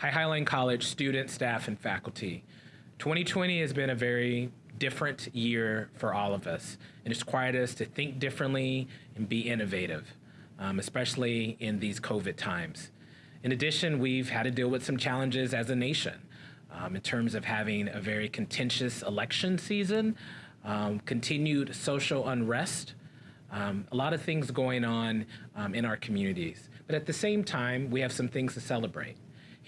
Hi Highline College students, staff, and faculty. 2020 has been a very different year for all of us, and it's required us to think differently and be innovative, um, especially in these COVID times. In addition, we've had to deal with some challenges as a nation um, in terms of having a very contentious election season, um, continued social unrest, um, a lot of things going on um, in our communities. But at the same time, we have some things to celebrate.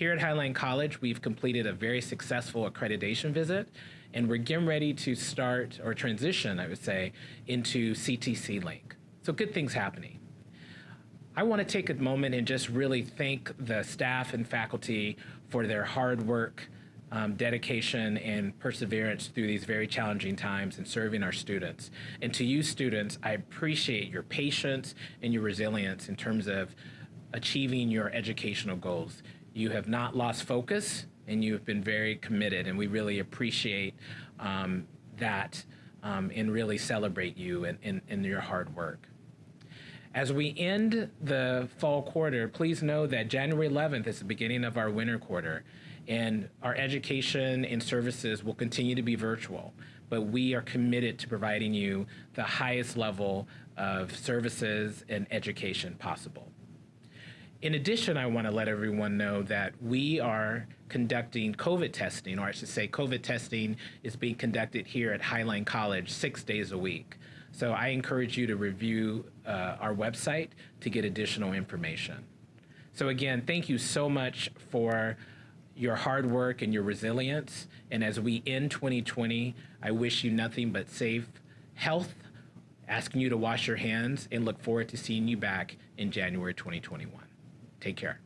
Here at Highline College, we've completed a very successful accreditation visit, and we're getting ready to start or transition, I would say, into CTC Link. So good things happening. I want to take a moment and just really thank the staff and faculty for their hard work, um, dedication, and perseverance through these very challenging times in serving our students. And to you students, I appreciate your patience and your resilience in terms of achieving your educational goals. You have not lost focus and you have been very committed, and we really appreciate um, that um, and really celebrate you and, and, and your hard work. As we end the fall quarter, please know that January 11th is the beginning of our winter quarter, and our education and services will continue to be virtual, but we are committed to providing you the highest level of services and education possible. In addition, I want to let everyone know that we are conducting COVID testing, or I should say COVID testing is being conducted here at Highline College six days a week. So I encourage you to review uh, our website to get additional information. So again, thank you so much for your hard work and your resilience. And as we end 2020, I wish you nothing but safe health, asking you to wash your hands, and look forward to seeing you back in January 2021. Take care.